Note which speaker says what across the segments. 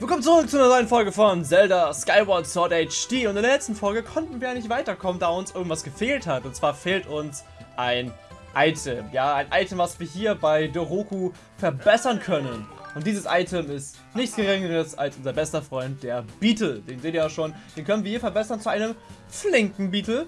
Speaker 1: Willkommen zurück zu einer neuen Folge von Zelda Skyward Sword HD und in der letzten Folge konnten wir ja nicht weiterkommen, da uns irgendwas gefehlt hat. Und zwar fehlt uns ein Item, ja, ein Item, was wir hier bei Doroku verbessern können. Und dieses Item ist nichts geringeres als unser bester Freund, der Beetle, den seht ihr ja schon, den können wir hier verbessern zu einem flinken Beetle,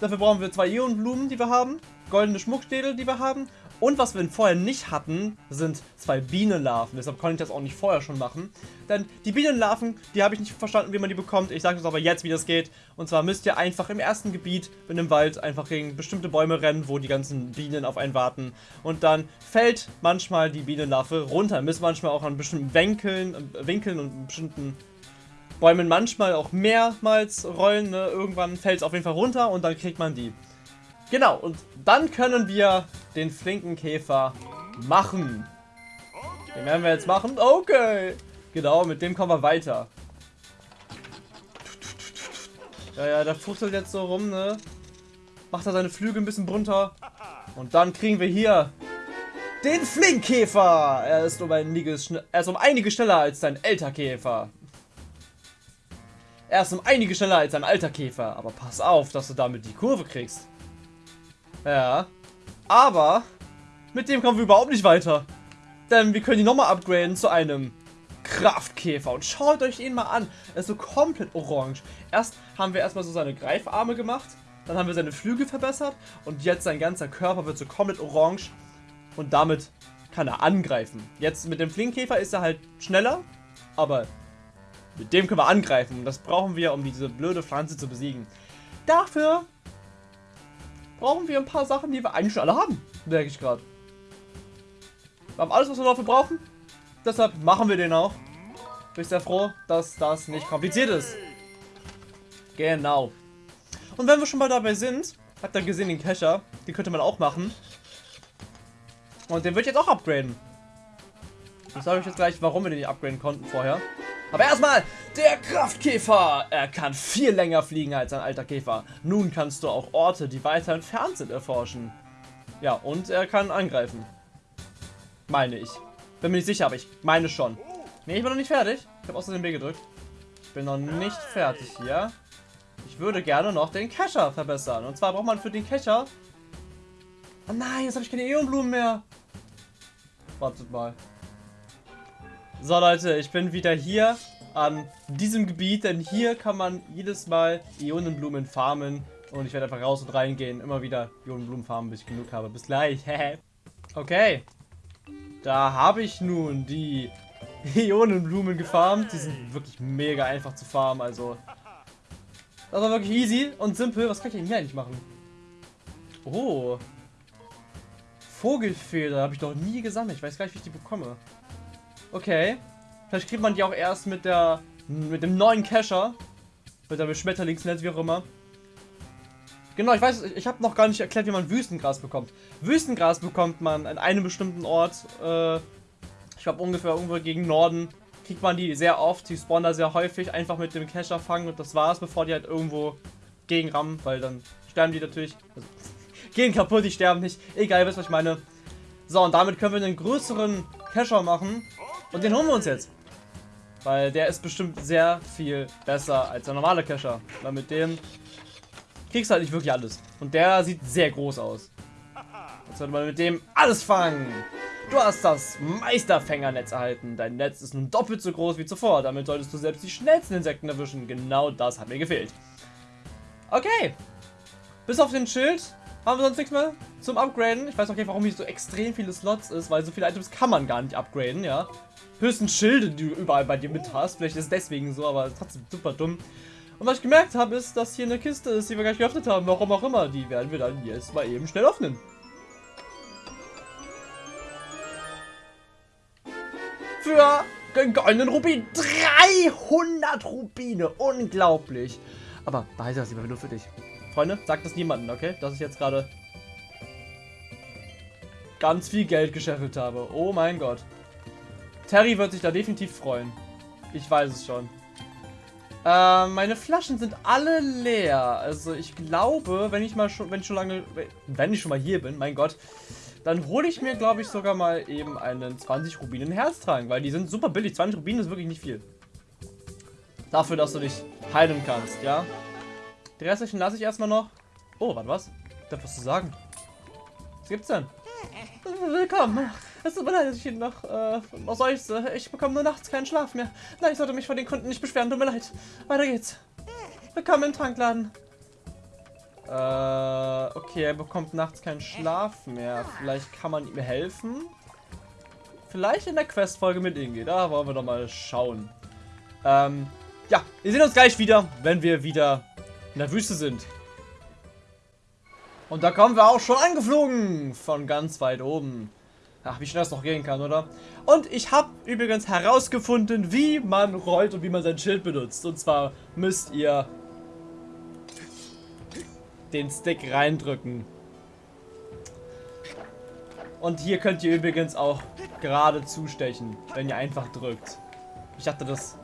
Speaker 1: dafür brauchen wir zwei Ionenblumen, die wir haben, goldene Schmuckstädel, die wir haben und was wir vorher nicht hatten, sind zwei Bienenlarven. Deshalb konnte ich das auch nicht vorher schon machen. Denn die Bienenlarven, die habe ich nicht verstanden, wie man die bekommt. Ich sage uns aber jetzt, wie das geht. Und zwar müsst ihr einfach im ersten Gebiet in dem Wald einfach gegen bestimmte Bäume rennen, wo die ganzen Bienen auf einen warten. Und dann fällt manchmal die Bienenlarve runter. Ihr müsst manchmal auch an bestimmten Winkeln, äh, Winkeln und bestimmten Bäumen manchmal auch mehrmals rollen. Ne? Irgendwann fällt es auf jeden Fall runter und dann kriegt man die. Genau, und dann können wir den flinken Käfer machen. Den werden wir jetzt machen. Okay. Genau, mit dem kommen wir weiter. Ja, ja, der fuchtelt jetzt so rum, ne? Macht er seine Flügel ein bisschen runter. Und dann kriegen wir hier den Flinkkäfer. Er ist um einiges, er ist um einige schneller als sein älter Käfer. Er ist um einige schneller als ein alter Käfer. Aber pass auf, dass du damit die Kurve kriegst. Ja. Aber mit dem kommen wir überhaupt nicht weiter. Denn wir können ihn nochmal upgraden zu einem Kraftkäfer. Und schaut euch ihn mal an. Er ist so komplett orange. Erst haben wir erstmal so seine Greifarme gemacht. Dann haben wir seine Flügel verbessert. Und jetzt sein ganzer Körper wird so komplett orange. Und damit kann er angreifen. Jetzt mit dem Flinkkäfer ist er halt schneller. Aber mit dem können wir angreifen. Und das brauchen wir, um diese blöde Pflanze zu besiegen. Dafür brauchen wir ein paar Sachen, die wir eigentlich schon alle haben. Merke ich gerade. Wir haben alles, was wir dafür brauchen. Deshalb machen wir den auch. Bin sehr froh, dass das nicht kompliziert ist. Genau. Und wenn wir schon mal dabei sind, habt ihr gesehen den Kescher. Den könnte man auch machen. Und den würde ich jetzt auch upgraden. Ich sage euch jetzt gleich, warum wir den nicht upgraden konnten vorher. Aber erstmal, der Kraftkäfer. Er kann viel länger fliegen als ein alter Käfer. Nun kannst du auch Orte, die weiter entfernt sind, erforschen. Ja, und er kann angreifen. Meine ich. Bin mir nicht sicher, aber ich meine schon. Ne, ich bin noch nicht fertig. Ich habe außerdem B gedrückt. Ich bin noch nicht fertig hier. Ich würde gerne noch den Kescher verbessern. Und zwar braucht man für den Kescher... Oh nein, jetzt habe ich keine Eonblumen mehr. Wartet mal. So Leute, ich bin wieder hier an diesem Gebiet, denn hier kann man jedes Mal Ionenblumen farmen und ich werde einfach raus und reingehen, immer wieder Ionenblumen farmen, bis ich genug habe. Bis gleich. okay. Da habe ich nun die Ionenblumen gefarmt. Die sind wirklich mega einfach zu farmen, also das war wirklich easy und simpel. Was kann ich denn hier eigentlich machen? Oh. Vogelfeder habe ich noch nie gesammelt. Ich weiß gar nicht, wie ich die bekomme. Okay. Vielleicht kriegt man die auch erst mit der mit dem neuen Cacher. Mit dem Schmetterlingsnetz, wie auch immer. Genau, ich weiß, ich habe noch gar nicht erklärt, wie man Wüstengras bekommt. Wüstengras bekommt man an einem bestimmten Ort. Äh, ich glaube ungefähr irgendwo gegen Norden. Kriegt man die sehr oft. Die spawnen da sehr häufig. Einfach mit dem Cacher fangen und das war's, bevor die halt irgendwo gegen rammen. Weil dann sterben die natürlich. Also, gehen kaputt, die sterben nicht. Egal, wisst was ich meine. So, und damit können wir einen größeren Cacher machen. Und den holen wir uns jetzt. Weil der ist bestimmt sehr viel besser als der normale Cacher. Weil mit dem kriegst du halt nicht wirklich alles. Und der sieht sehr groß aus. Jetzt sollte man mit dem alles fangen. Du hast das Meisterfängernetz erhalten. Dein Netz ist nun doppelt so groß wie zuvor. Damit solltest du selbst die schnellsten Insekten erwischen. Genau das hat mir gefehlt. Okay. Bis auf den Schild haben wir sonst nichts mehr zum Upgraden. Ich weiß auch nicht, warum hier so extrem viele Slots ist, weil so viele Items kann man gar nicht upgraden, ja. Höchstens Schilde, die du überall bei dir mit hast. Vielleicht ist es deswegen so, aber trotzdem super dumm. Und was ich gemerkt habe, ist, dass hier eine Kiste ist, die wir gar nicht geöffnet haben. Warum auch immer. Die werden wir dann jetzt mal eben schnell öffnen. Für den goldenen Rubin. 300 Rubine. Unglaublich. Aber behalte das lieber nur für dich. Freunde, sagt das niemandem, okay? Dass ich jetzt gerade ganz viel Geld gescheffelt habe. Oh mein Gott. Terry wird sich da definitiv freuen. Ich weiß es schon. Äh, meine Flaschen sind alle leer. Also ich glaube, wenn ich mal schon, wenn ich schon lange, wenn ich schon mal hier bin, mein Gott, dann hole ich mir, glaube ich, sogar mal eben einen 20 Rubinen Herztrank, weil die sind super billig. 20 Rubinen ist wirklich nicht viel. Dafür, dass du dich heilen kannst, ja? Die restlichen lasse ich erstmal noch. Oh, warte, was? Darf was zu sagen? Was gibt's denn? Willkommen. Es tut mir leid, dass ich ihn noch äh, seufze. Ich bekomme nur nachts keinen Schlaf mehr. Nein, ich sollte mich vor den Kunden nicht beschweren. Tut mir leid. Weiter geht's. Willkommen im Trankladen. Äh, okay, er bekommt nachts keinen Schlaf mehr. Vielleicht kann man ihm helfen. Vielleicht in der Questfolge mit Inge. Da wollen wir doch mal schauen. Ähm, ja, wir sehen uns gleich wieder, wenn wir wieder in der Wüste sind. Und da kommen wir auch schon angeflogen. Von ganz weit oben. Ach, wie schnell das noch gehen kann, oder? Und ich habe übrigens herausgefunden, wie man rollt und wie man sein Schild benutzt. Und zwar müsst ihr den Stick reindrücken. Und hier könnt ihr übrigens auch gerade zustechen, wenn ihr einfach drückt. Ich dachte, das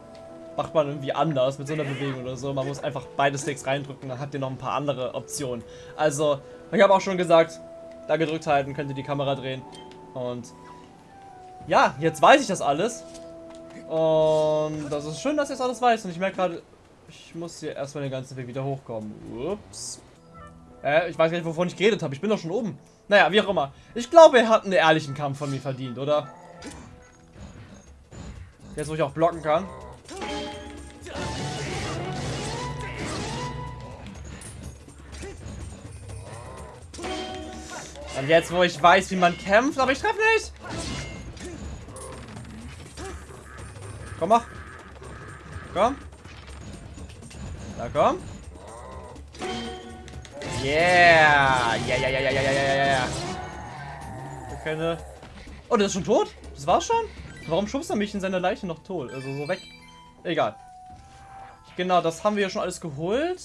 Speaker 1: macht man irgendwie anders mit so einer Bewegung oder so. Man muss einfach beide Sticks reindrücken, dann habt ihr noch ein paar andere Optionen. Also, ich habe auch schon gesagt, da gedrückt halten, könnt ihr die Kamera drehen. Und ja, jetzt weiß ich das alles. Und das ist schön, dass ich das alles weiß. Und ich merke gerade, ich muss hier erstmal den ganzen Weg wieder hochkommen. Ups. Äh, ich weiß gar nicht, wovon ich geredet habe. Ich bin doch schon oben. Naja, wie auch immer. Ich glaube, er hat einen ehrlichen Kampf von mir verdient, oder? Jetzt, wo ich auch blocken kann. Und jetzt, wo ich weiß, wie man kämpft, aber ich treffe nicht. Komm, mach. Komm. Da, komm. Yeah. Ja, ja, ja, ja, ja, ja, ja, ja. Keine... Oh, der ist schon tot? Das war's schon? Warum schubst er mich in seine Leiche noch tot? Also so weg. Egal. Genau, das haben wir ja schon alles geholt.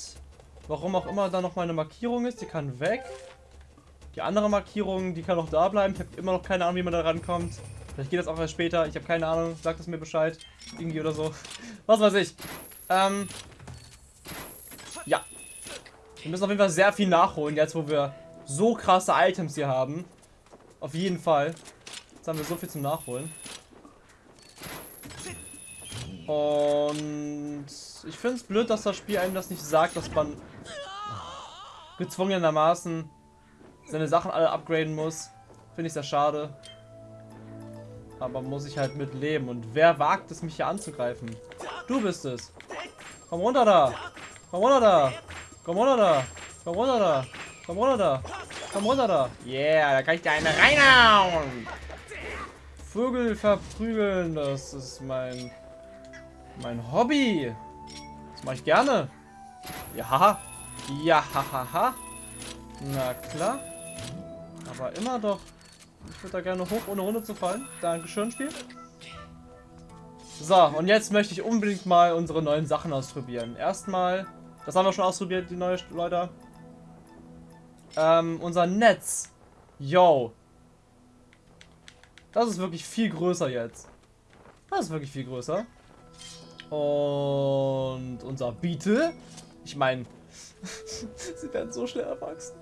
Speaker 1: Warum auch immer da noch mal eine Markierung ist. Die kann weg. Die andere Markierung, die kann noch da bleiben. Ich habe immer noch keine Ahnung, wie man da rankommt. Vielleicht geht das auch erst später. Ich habe keine Ahnung. Sagt es mir Bescheid. Irgendwie oder so. Was weiß ich. Ähm. Ja. Wir müssen auf jeden Fall sehr viel nachholen, jetzt wo wir so krasse Items hier haben. Auf jeden Fall. Jetzt haben wir so viel zum Nachholen. Und ich finde es blöd, dass das Spiel einem das nicht sagt, dass man gezwungenermaßen seine Sachen alle upgraden muss. Finde ich sehr schade. Aber muss ich halt mit leben. Und wer wagt es, mich hier anzugreifen? Du bist es. Komm runter da. Komm runter da. Komm runter da. Komm runter da. Komm runter da. Komm runter da. Yeah, da kann ich dir eine reinhauen. Vögel verprügeln, das ist mein mein Hobby. Das mache ich gerne. Ja. Ja, hahaha. Na klar. Aber immer doch. Ich würde da gerne hoch, ohne Runde zu fallen. Dankeschön, Spiel. So, und jetzt möchte ich unbedingt mal unsere neuen Sachen ausprobieren. Erstmal, das haben wir schon ausprobiert, die neuen Leute. Ähm, unser Netz. Yo. Das ist wirklich viel größer jetzt. Das ist wirklich viel größer. Und unser Beetle. Ich meine, sie werden so schnell erwachsen.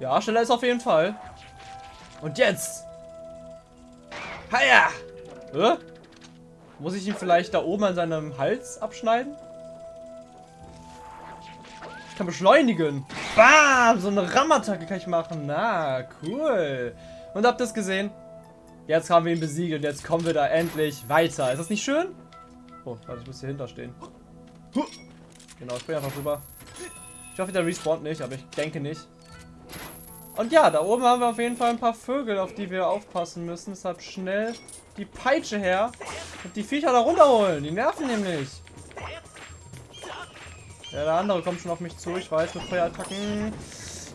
Speaker 1: Ja, schneller ist auf jeden Fall. Und jetzt. Haja! Hä? Muss ich ihn vielleicht da oben an seinem Hals abschneiden? Ich kann beschleunigen. Bam! So eine Rammattacke kann ich machen. Na, cool. Und habt ihr es gesehen? Jetzt haben wir ihn besiegt und jetzt kommen wir da endlich weiter. Ist das nicht schön? Oh, warte, ich muss hier hinter stehen. Genau, ich bin einfach rüber. Ich hoffe, der respawnt nicht, aber ich denke nicht. Und ja, da oben haben wir auf jeden Fall ein paar Vögel, auf die wir aufpassen müssen. Deshalb schnell die Peitsche her und die Viecher da runterholen. Die nerven nämlich. Ja, der andere kommt schon auf mich zu. Ich weiß, mit Feuerattacken.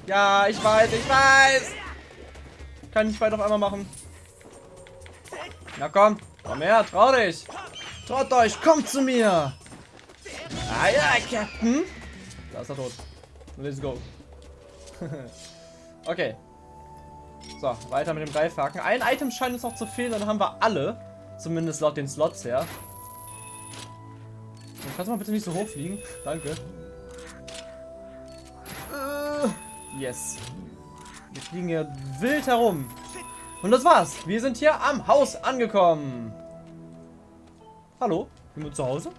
Speaker 1: Ja, ich weiß, ich weiß. Kann ich beide auf einmal machen. Na komm, komm her, trau dich. Traut euch, kommt zu mir. Ah ja, Captain. Da ist er tot. Let's go. Okay. So, weiter mit dem Greifhaken. Ein Item scheint uns noch zu fehlen, dann haben wir alle. Zumindest laut den Slots her. Kannst du mal bitte nicht so hoch fliegen? Danke. Uh, yes. Wir fliegen hier wild herum. Und das war's. Wir sind hier am Haus angekommen. Hallo? Jemand zu Hause?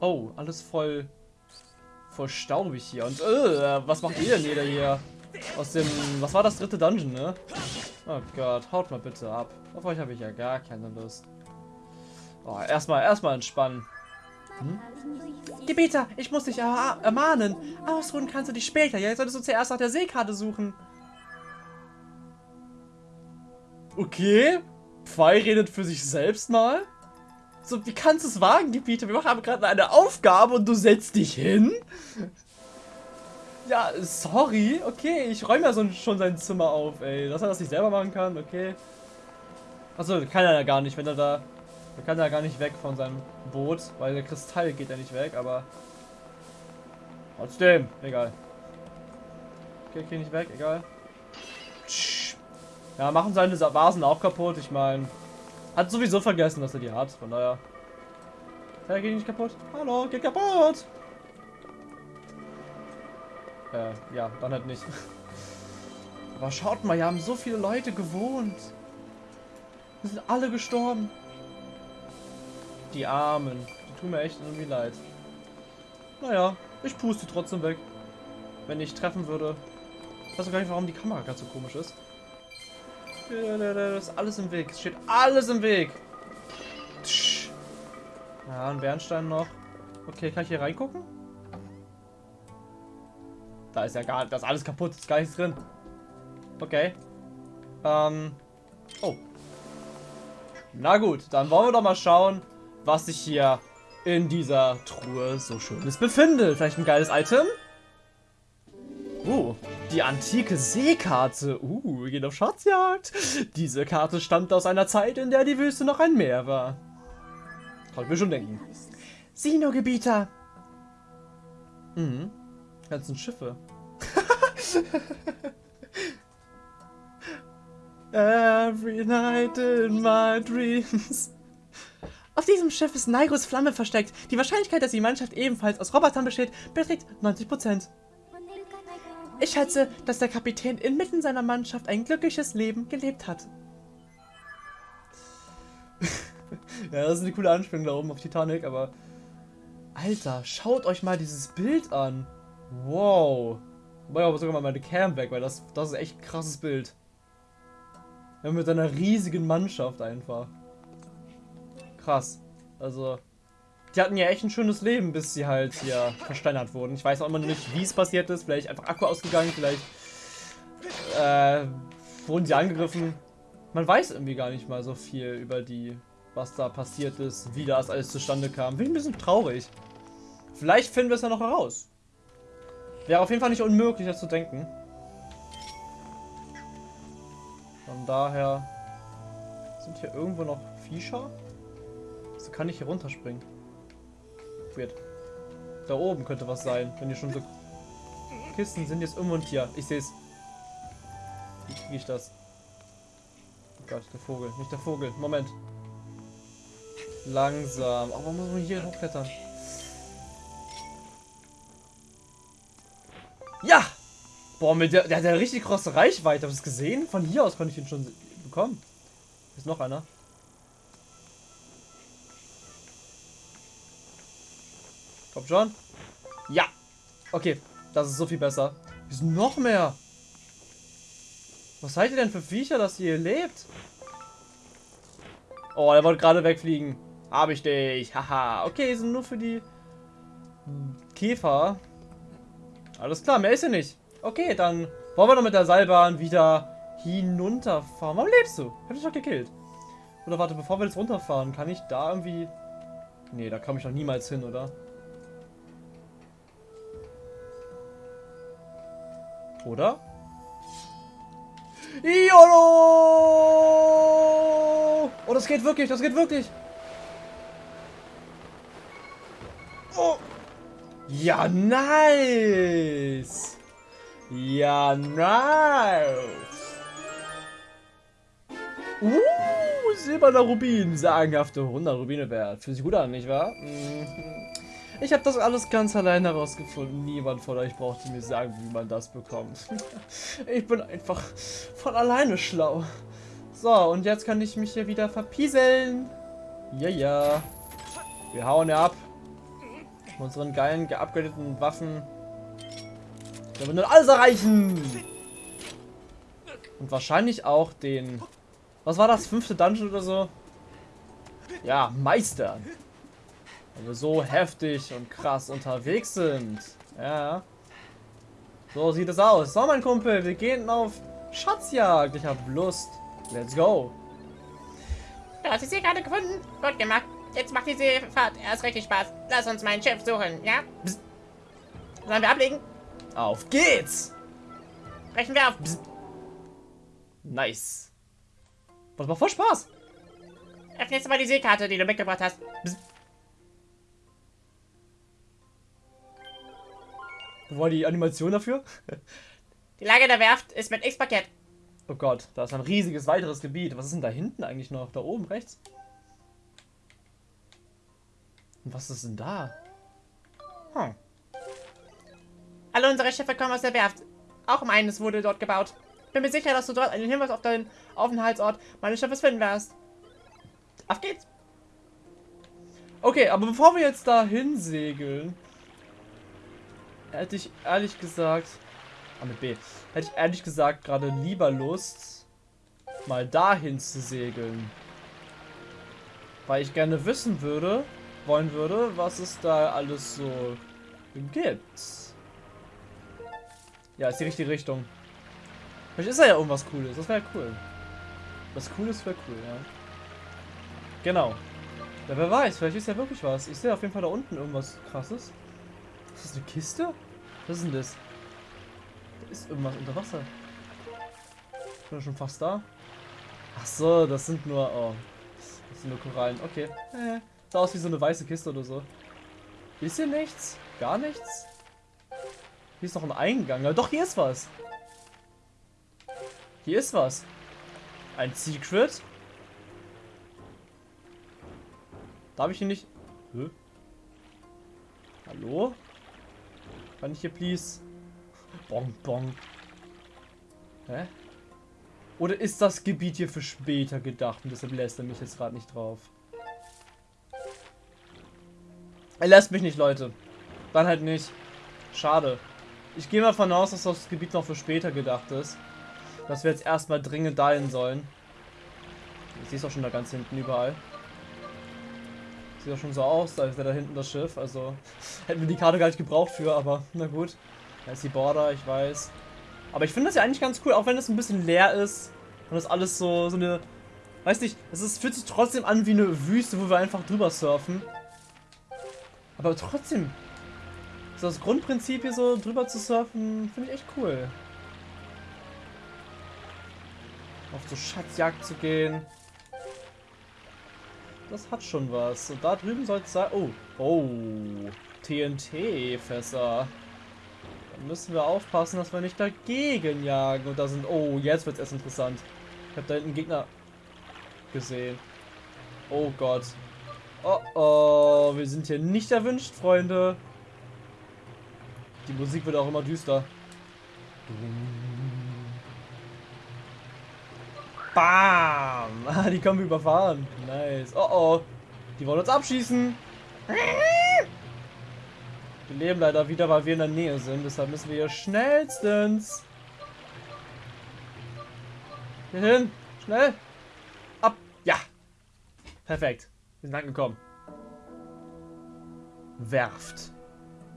Speaker 1: Oh, alles voll voll staubig hier. Und äh, was macht ihr denn jeder hier? Aus dem, was war das dritte Dungeon, ne? Oh Gott, haut mal bitte ab. Auf euch habe ich ja gar keine Lust. Oh, erstmal, erstmal entspannen. Hm? Gebieter, ich muss dich ermahnen. Ausruhen kannst du dich später. Ja, jetzt solltest du zuerst nach der Seekarte suchen. Okay. Pfeil redet für sich selbst mal. So, wie kannst du es wagen, Gebieter? Wir machen gerade eine Aufgabe und du setzt dich hin? Ja, sorry. Okay, ich räume ja so, schon sein Zimmer auf, ey. Dass er das nicht selber machen kann, okay. Achso, kann er ja gar nicht, wenn er da... Er kann ja gar nicht weg von seinem Boot, weil der Kristall geht ja nicht weg, aber... Trotzdem, egal. Okay, geh nicht weg, egal. Ja, machen seine Vasen auch kaputt, ich meine... Hat sowieso vergessen, dass er die hat, von daher... Ja, geht nicht kaputt. Hallo, geht kaputt! Äh, ja, dann halt nicht. Aber schaut mal, hier haben so viele Leute gewohnt. Wir sind alle gestorben. Die Armen. Die tun mir echt irgendwie leid. Naja, ich puste die trotzdem weg. Wenn ich treffen würde. Ich weiß gar nicht, warum die Kamera ganz so komisch ist. Das ist alles im Weg. Es steht alles im Weg. Ja, ein Bernstein noch. Okay, kann ich hier reingucken? Da ist ja gar das ist alles kaputt. Ist gar nichts drin. Okay. Ähm. Oh. Na gut, dann wollen wir doch mal schauen, was sich hier in dieser Truhe so schönes befindet. Vielleicht ein geiles Item? Uh, die antike Seekarte. Uh, wir gehen auf Schatzjagd. Diese Karte stammt aus einer Zeit, in der die Wüste noch ein Meer war. Kann ich mir schon denken. Sino-Gebieter. Mhm. Ganzen Schiffe. Every night in my dreams. Auf diesem Schiff ist Naigos Flamme versteckt. Die Wahrscheinlichkeit, dass die Mannschaft ebenfalls aus Robotern besteht, beträgt 90%. Ich schätze, dass der Kapitän inmitten seiner Mannschaft ein glückliches Leben gelebt hat. ja, das ist eine coole Anspielung da oben auf Titanic, aber... Alter, schaut euch mal dieses Bild an. Wow. Wobei aber sogar mal meine Cam weg, weil das, das ist echt ein krasses Bild. Ja, mit einer riesigen Mannschaft einfach. Krass. Also, die hatten ja echt ein schönes Leben, bis sie halt hier versteinert wurden. Ich weiß auch immer noch nicht, wie es passiert ist. Vielleicht einfach Akku ausgegangen, vielleicht äh, wurden sie angegriffen. Man weiß irgendwie gar nicht mal so viel über die, was da passiert ist, wie das alles zustande kam. Bin ein bisschen traurig. Vielleicht finden wir es ja noch heraus. Wäre auf jeden Fall nicht unmöglich, das zu denken. Von daher sind hier irgendwo noch Viecher. So kann ich hier runterspringen. Weird. Da oben könnte was sein, wenn hier schon so Kisten sind. Jetzt irgendwo ein Tier. Ich sehe es. Wie kriege ich das? Oh Gott, der Vogel. Nicht der Vogel. Moment. Langsam. Aber muss man hier hochklettern? Ja! Boah, mit der, der hat ja richtig große Reichweite. Hast du das gesehen? Von hier aus konnte ich ihn schon bekommen. Ist noch einer. Kommt schon. Ja. Okay, das ist so viel besser. Hier sind noch mehr. Was seid ihr denn für Viecher, dass ihr hier lebt? Oh, er wollte gerade wegfliegen. Hab ich dich. Haha. Okay, sind nur für die Käfer. Alles klar, mehr ist hier nicht. Okay, dann wollen wir doch mit der Seilbahn wieder hinunterfahren. Warum lebst du? Hab dich doch gekillt. Oder warte, bevor wir jetzt runterfahren, kann ich da irgendwie... Nee, da komme ich doch niemals hin, oder? Oder? YOLO! Oh, das geht wirklich, das geht wirklich. Oh. Ja, nice. Ja, nice. Uh, silberner Rubin. Sagenhafte 100 Rubine wert. Fühlt sich gut an, nicht wahr? Mhm. Ich habe das alles ganz allein herausgefunden. Niemand von euch brauchte mir sagen, wie man das bekommt. Ich bin einfach von alleine schlau. So, und jetzt kann ich mich hier wieder verpieseln. Ja, ja. Wir hauen ja ab. Mit unseren geilen, geupgradeten Waffen. Wir werden alles erreichen. Und wahrscheinlich auch den... Was war das? Fünfte Dungeon oder so? Ja, Meister. Weil wir so heftig und krass unterwegs sind. Ja. So sieht es aus. So, mein Kumpel, wir gehen auf Schatzjagd. Ich habe Lust. Let's go.
Speaker 2: Du hast sie gerade gefunden. Gut gemacht. Jetzt macht diese Fahrt erst richtig Spaß. Lass uns mein Schiff suchen, ja? Psst. Sollen wir ablegen?
Speaker 1: Auf geht's!
Speaker 2: Brechen wir auf.
Speaker 1: Psst. Nice. Das macht voll Spaß.
Speaker 2: Öffne jetzt mal die Seekarte, die du mitgebracht hast. Psst.
Speaker 1: Wo war die Animation dafür?
Speaker 2: Die Lage der Werft ist mit X parkett.
Speaker 1: Oh Gott, da ist ein riesiges weiteres Gebiet. Was ist denn da hinten eigentlich noch? Da oben rechts? Und was ist denn da?
Speaker 2: Hm. Alle unsere Schiffe kommen aus der Werft. Auch meines wurde dort gebaut. Bin mir sicher, dass du dort einen Hinweis auf deinen Aufenthaltsort meines Schiffes finden wirst. Auf geht's!
Speaker 1: Okay, aber bevor wir jetzt dahin segeln, hätte ich ehrlich gesagt, ah mit B, hätte ich ehrlich gesagt gerade lieber Lust, mal dahin zu segeln. Weil ich gerne wissen würde, wollen würde, was es da alles so gibt. Ja, ist die richtige Richtung. Vielleicht ist da ja irgendwas Cooles. Das wäre cool. Was Cooles wäre cool, ja. Genau. Ja, wer weiß, vielleicht ist ja wirklich was. Ich sehe auf jeden Fall da unten irgendwas krasses. Ist das eine Kiste? Was ist denn das? Da ist irgendwas unter Wasser. Ich bin schon fast da. Ach so, das sind nur... Oh. Das sind nur Korallen. Okay. Äh, sah aus wie so eine weiße Kiste oder so. Ist hier nichts? Gar nichts? Hier ist noch ein Eingang. Ja, doch, hier ist was. Hier ist was. Ein Secret. Darf ich hier nicht... Hä? Hallo? Kann ich hier please... Bong, bong. Hä? Oder ist das Gebiet hier für später gedacht und deshalb lässt er mich jetzt gerade nicht drauf? Er lässt mich nicht, Leute. Dann halt nicht. Schade. Ich gehe mal davon aus, dass das Gebiet noch für später gedacht ist. Dass wir jetzt erstmal dringend dahin sollen. Ich sehe es auch schon da ganz hinten überall. Sieht auch schon so aus, als wäre da hinten das Schiff. Also hätten wir die Karte gar nicht gebraucht für, aber na gut. Da ist die Border, ich weiß. Aber ich finde das ja eigentlich ganz cool, auch wenn es ein bisschen leer ist. Und das alles so, so eine... Weiß nicht, es ist, fühlt sich trotzdem an wie eine Wüste, wo wir einfach drüber surfen. Aber trotzdem, so das Grundprinzip hier so drüber zu surfen, finde ich echt cool. Auf so Schatzjagd zu gehen. Das hat schon was. Und da drüben soll es sein... Oh, oh, TNT-Fässer. Da müssen wir aufpassen, dass wir nicht dagegen jagen. Und da sind... Oh, jetzt wird es erst interessant. Ich habe da hinten Gegner gesehen. Oh Gott. Oh oh, wir sind hier nicht erwünscht, Freunde. Die Musik wird auch immer düster. Bam! Ah, die können wir überfahren. Nice. Oh oh. Die wollen uns abschießen. Wir leben leider wieder, weil wir in der Nähe sind. Deshalb müssen wir hier schnellstens. Hier hin. Schnell. Ab. Ja. Perfekt. Wir sind angekommen. Werft.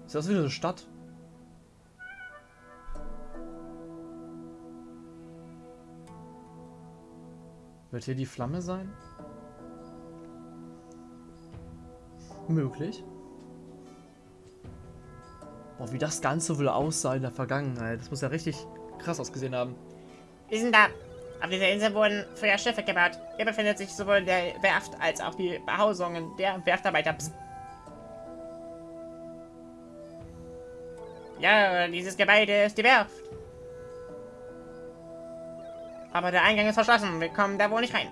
Speaker 1: Ist das wieder eine Stadt? Wird hier die Flamme sein? Möglich. Boah, wie das Ganze wohl aussah in der Vergangenheit. Das muss ja richtig krass ausgesehen haben.
Speaker 2: Wir sind da. Auf dieser Insel wurden früher Schiffe gebaut. Hier befindet sich sowohl der Werft als auch die Behausungen der Werftarbeiter. Psst. Ja, dieses Gebäude ist die Werft. Aber der Eingang ist verschlossen. Wir kommen da wohl nicht rein.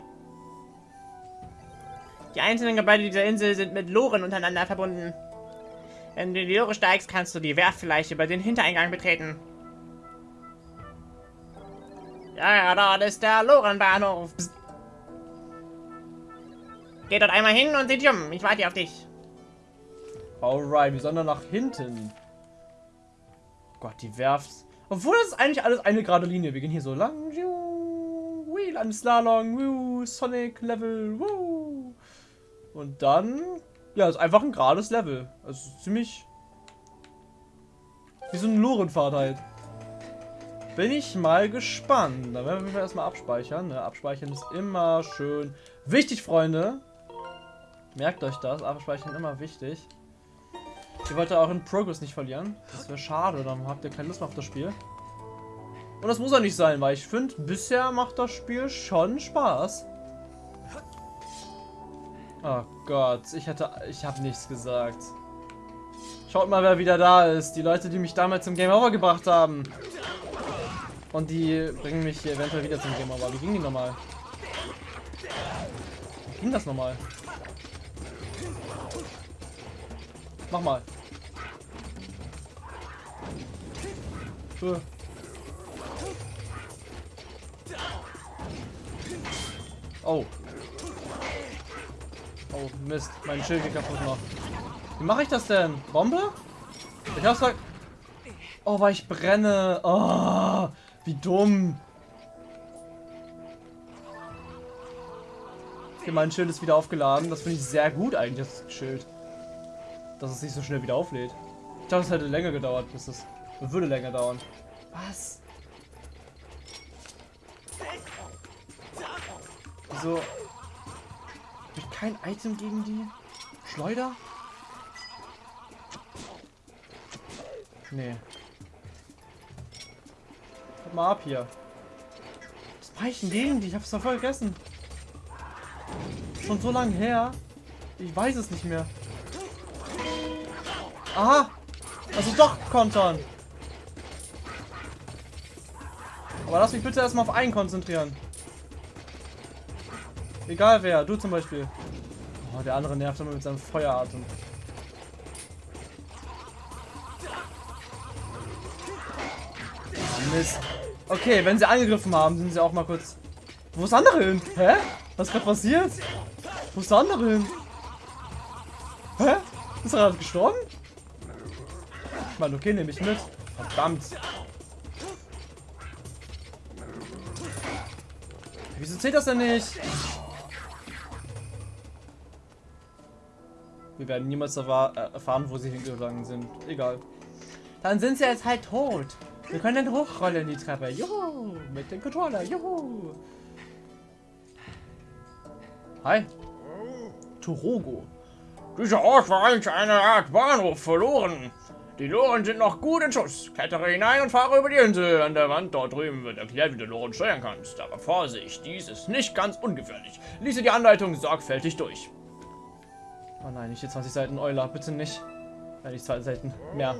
Speaker 2: Die einzelnen Gebäude dieser Insel sind mit Loren untereinander verbunden. Wenn du in die Lore steigst, kannst du die Werft vielleicht über den Hintereingang betreten. Ja, dort ist der Lorenbahnhof. Geh dort einmal hin und sieh dich um. Ich warte hier auf dich.
Speaker 1: Alright, wir sollen dann nach hinten. Oh Gott, die werft. Obwohl das ist eigentlich alles eine gerade Linie. Wir gehen hier so lang. Wheel, ein Slalom. Woo, Sonic Level. Woo. Und dann. Ja, ist einfach ein gerades Level. Also ziemlich. Wie so ein Lorenfahrt halt. Bin ich mal gespannt. Da werden wir erstmal abspeichern. Ne? Abspeichern ist immer schön wichtig, Freunde. Merkt euch das. Abspeichern immer wichtig. Ihr wollt ja auch in Progress nicht verlieren. Das wäre schade, dann habt ihr keine Lust mehr auf das Spiel. Und das muss ja nicht sein, weil ich finde, bisher macht das Spiel schon Spaß. Oh Gott, ich hätte, ich habe nichts gesagt. Schaut mal, wer wieder da ist. Die Leute, die mich damals zum Game Over gebracht haben. Und die bringen mich hier eventuell wieder zum Game Over. Wie ging die nochmal? Wie ging das nochmal? Mach mal. Äh. Oh. Oh, Mist. Mein Schild geht kaputt noch. Wie mache ich das denn? Bombe? Ich hab's gesagt. Oh, weil ich brenne. Oh, wie dumm. Okay, mein Schild ist wieder aufgeladen. Das finde ich sehr gut eigentlich, das Schild. Dass es nicht so schnell wieder auflädt. Ich dachte, es hätte länger gedauert, bis es... Würde länger dauern. Was? Wieso? Habe ich kein Item gegen die? Schleuder? Nee. Guck mal ab hier. Was mache ich denn gegen die? Ich hab's doch vergessen. Schon so lange her. Ich weiß es nicht mehr. Aha! Also doch kontern. Aber lass mich bitte erstmal auf einen konzentrieren. Egal wer, du zum Beispiel. Oh, der andere nervt immer mit seinem Feueratem. Oh, Mist. Okay, wenn sie angegriffen haben, sind sie auch mal kurz... Wo ist der andere hin? Hä? Was ist gerade passiert? Wo ist der andere hin? Hä? Ist er gerade gestorben? Ich meine, okay, nehme ich mit. Verdammt. Wieso zählt das denn nicht? Wir werden niemals erfahren, wo sie hingegangen sind. Egal. Dann sind sie jetzt halt tot. Wir können dann hochrollen die Treppe. Juhu! Mit dem Controller. Juhu! Hi. Torogo.
Speaker 3: Dieser Ort war eigentlich eine Art Bahnhof verloren. Die Loren sind noch gut in Schuss. Klettere hinein und fahre über die Insel. An der Wand dort drüben wird erklärt, wie du Loren steuern kannst. Aber Vorsicht, dies ist nicht ganz ungefährlich. Liese die Anleitung sorgfältig durch.
Speaker 1: Oh nein, nicht die 20 Seiten Euler. Bitte nicht. Ja, nicht 20 Seiten. Mehr.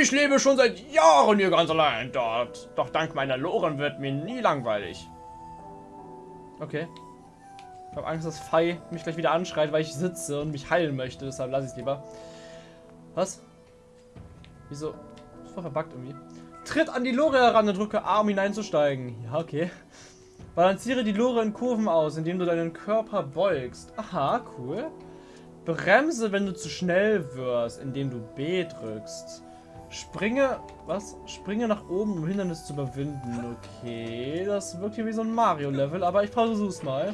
Speaker 3: Ich lebe schon seit Jahren hier ganz allein dort. Doch dank meiner Loren wird mir nie langweilig.
Speaker 1: Okay. Ich habe Angst, dass Fei mich gleich wieder anschreit, weil ich sitze und mich heilen möchte. Deshalb lasse ich es lieber. Was? Wieso? Das war verbuggt irgendwie. Tritt an die Lore heran und drücke A, um hineinzusteigen. Ja, okay. Balanciere die Lore in Kurven aus, indem du deinen Körper beugst. Aha, cool. Bremse, wenn du zu schnell wirst, indem du B drückst. Springe, was? Springe nach oben, um Hindernis zu überwinden. Okay, das wirkt hier wie so ein Mario-Level, aber ich versuch's mal.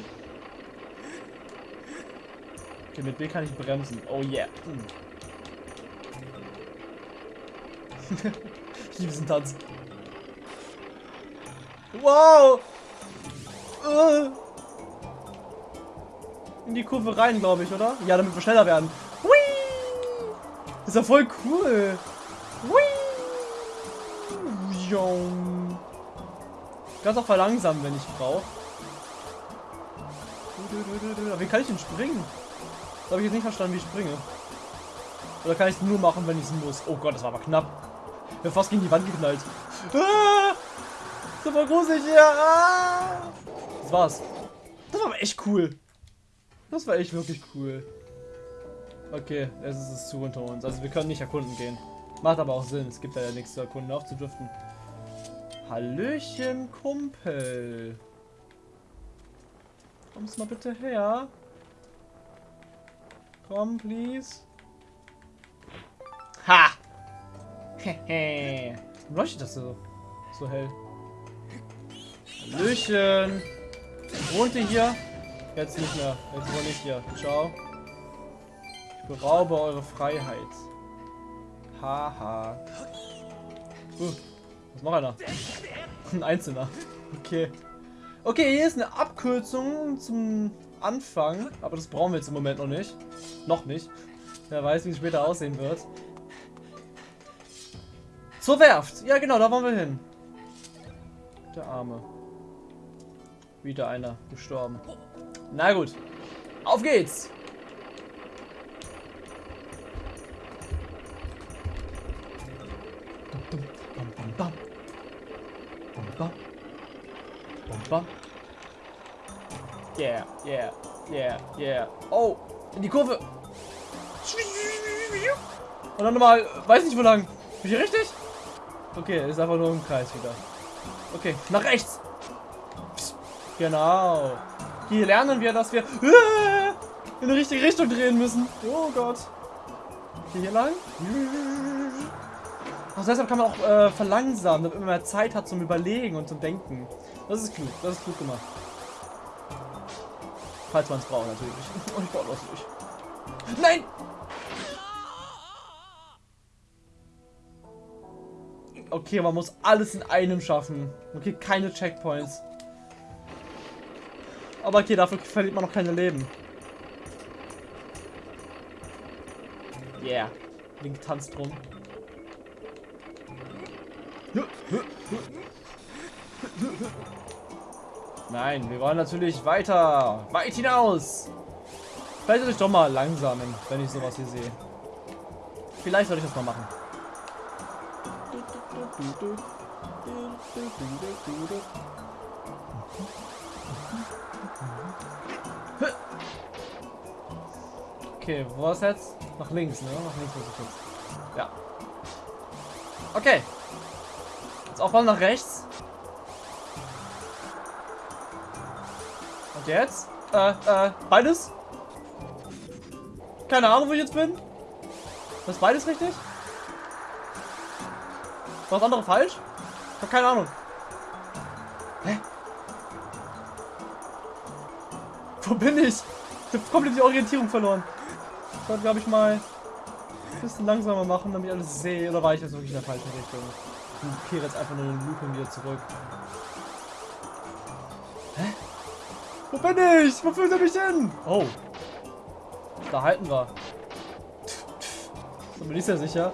Speaker 1: Okay, mit B kann ich bremsen. Oh yeah. Hm. ich liebe diesen Tanz. Wow! Uh. In die Kurve rein, glaube ich, oder? Ja, damit wir schneller werden. Hui! ist ja voll cool. Hui! Ich kann es auch verlangsamen, wenn ich brauche. Wie kann ich denn springen? Das habe ich jetzt nicht verstanden, wie ich springe. Oder kann ich es nur machen, wenn ich es muss? Oh Gott, das war aber knapp. Ich bin fast gegen die Wand geknallt. Ah! War gruselig hier. Ah! Das war's. Das war aber echt cool. Das war echt wirklich cool. Okay, es ist es zu unter uns. Also wir können nicht erkunden gehen. Macht aber auch Sinn. Es gibt ja nichts zu erkunden, aufzudriften. Hallöchen, Kumpel. Kommst mal bitte her. Komm, please.
Speaker 2: Ha! Hehe.
Speaker 1: Warum leuchtet das so, so hell? Hallöchen. Wohnt ihr hier? Jetzt nicht mehr. Jetzt wohne ich hier. Ciao. Ich beraube eure Freiheit. Haha. Uh, was noch einer? Ein Einzelner. Okay. Okay, hier ist eine Abkürzung zum Anfang. Aber das brauchen wir jetzt im Moment noch nicht. Noch nicht. Wer weiß, wie es später aussehen wird. Zur Werft. Ja, genau, da wollen wir hin. Der Arme. Wieder einer gestorben. Na gut. Auf geht's. Yeah, yeah, yeah, yeah. Oh, in die Kurve. Und dann nochmal, weiß nicht wo lang. Bin ich richtig? Okay, ist einfach nur im Kreis wieder. Okay, nach rechts. Genau. Hier lernen wir, dass wir äh, in die richtige Richtung drehen müssen. Oh Gott. Okay, hier lang. Also deshalb kann man auch äh, verlangsamen, damit man mehr Zeit hat zum Überlegen und zum Denken. Das ist klug, das ist klug gemacht. Falls man es braucht, natürlich. Und ich brauche das nicht. Nein! Okay, man muss alles in einem schaffen. Okay, keine Checkpoints. Aber okay, dafür verliert man noch keine Leben. Yeah. Link tanzt rum. Nein, wir wollen natürlich weiter. Weit hinaus. Vielleicht sollte ich doch mal langsamen, wenn ich sowas hier sehe. Vielleicht sollte ich das mal machen. Okay, wo ist jetzt? Nach links, ne? Nach links muss ich jetzt. Ja. Okay. Jetzt auch mal nach rechts. Und jetzt? Äh, äh, beides? Keine Ahnung, wo ich jetzt bin. Das ist beides richtig? War das andere falsch? Ich hab keine Ahnung. Hä? Wo bin ich? Ich hab komplett die Orientierung verloren. Ich sollte, glaube ich, mal ein bisschen langsamer machen, damit ich alles sehe. Oder war ich jetzt wirklich in der falschen Richtung? Ich kehre jetzt einfach nur den Loop wieder zurück. Hä? Wo bin ich? Wo führt er mich hin? Oh. Da halten wir. So bin ich ja sicher.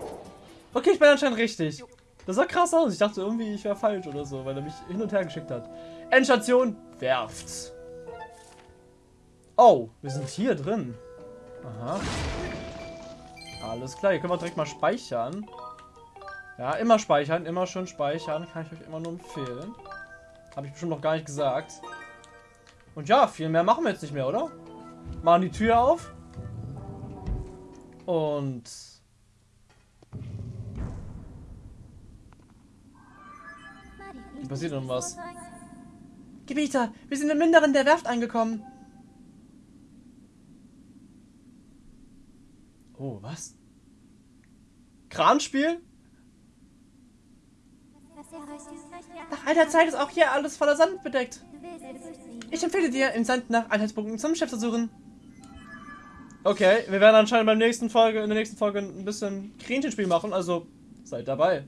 Speaker 1: Okay, ich bin anscheinend richtig. Das sah krass aus. Ich dachte irgendwie, ich wäre falsch oder so, weil er mich hin und her geschickt hat. Endstation, Werft. Oh, wir sind hier drin. Aha. Alles klar, hier können wir direkt mal speichern. Ja, immer speichern, immer schön speichern. Kann ich euch immer nur empfehlen. Habe ich bestimmt noch gar nicht gesagt. Und ja, viel mehr machen wir jetzt nicht mehr, oder? Machen die Tür auf. Und... Wie passiert denn was?
Speaker 2: Gebieter, wir sind im Inneren der Werft angekommen.
Speaker 1: Oh, was? Kranspiel?
Speaker 2: Nach alter Zeit ist auch hier alles voller Sand bedeckt. Ich empfehle dir, im Sand nach Anhaltspunkten zum Chef zu suchen.
Speaker 1: Okay, wir werden anscheinend beim nächsten Folge, in der nächsten Folge ein bisschen Kränchenspiel machen, also seid dabei.